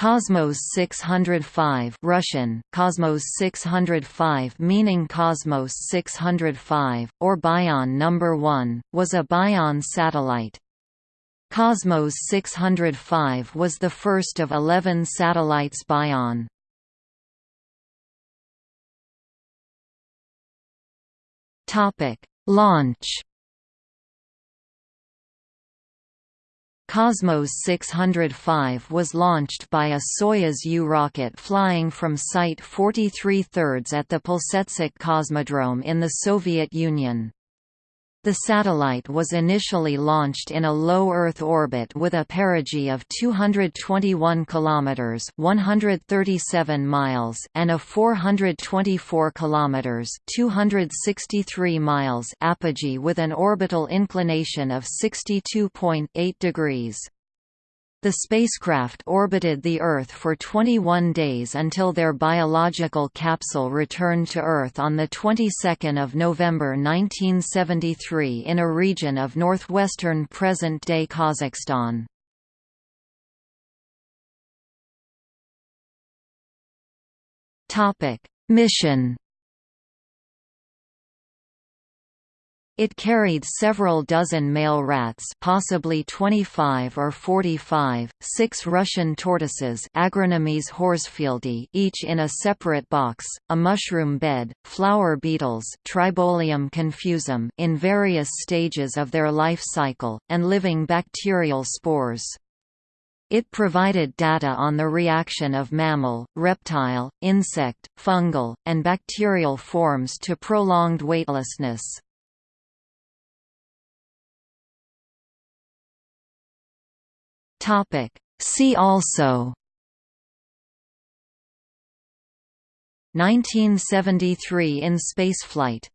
Cosmos 605 Russian, Cosmos 605 meaning Cosmos 605, or Bion number 1, was a Bion satellite. Cosmos 605 was the first of 11 satellites Bion. Launch Cosmos 605 was launched by a Soyuz U rocket flying from Site 43 thirds at the Plesetsk Cosmodrome in the Soviet Union. The satellite was initially launched in a low Earth orbit with a perigee of 221 kilometers (137 miles) and a 424 kilometers (263 miles) apogee with an orbital inclination of 62.8 degrees. The spacecraft orbited the Earth for 21 days until their biological capsule returned to Earth on the 22nd of November 1973 in a region of northwestern present-day Kazakhstan. Topic: Mission It carried several dozen male rats possibly 25 or 45, six Russian tortoises horsfieldi each in a separate box, a mushroom bed, flower beetles Tribolium confusum in various stages of their life cycle, and living bacterial spores. It provided data on the reaction of mammal, reptile, insect, fungal, and bacterial forms to prolonged weightlessness. Topic. See also 1973 in spaceflight